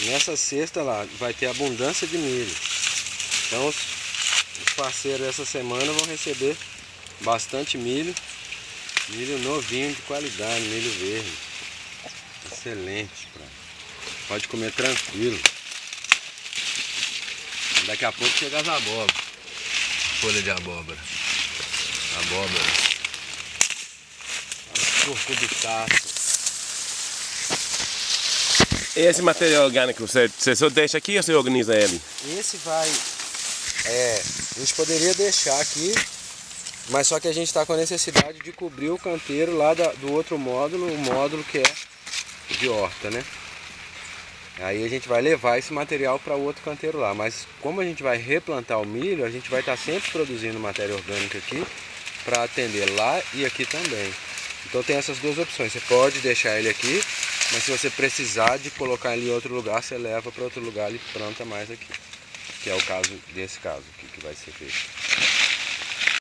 Nessa cesta lá vai ter abundância de milho. Então os, os parceiros essa semana vão receber bastante milho. Milho novinho de qualidade, milho verde. Excelente. Pra... Pode comer tranquilo. Daqui a pouco chega as abóboras. Folha de abóbora. Abóbora. Curcubitaço. Esse material orgânico, você, você só deixa aqui ou você organiza ele? Esse vai... É, a gente poderia deixar aqui, mas só que a gente está com a necessidade de cobrir o canteiro lá da, do outro módulo, o módulo que é de horta, né? Aí a gente vai levar esse material para o outro canteiro lá, mas como a gente vai replantar o milho, a gente vai estar tá sempre produzindo matéria orgânica aqui para atender lá e aqui também. Então tem essas duas opções, você pode deixar ele aqui, mas se você precisar de colocar ele em outro lugar, você leva para outro lugar e planta mais aqui. Que é o caso desse caso aqui que vai ser feito.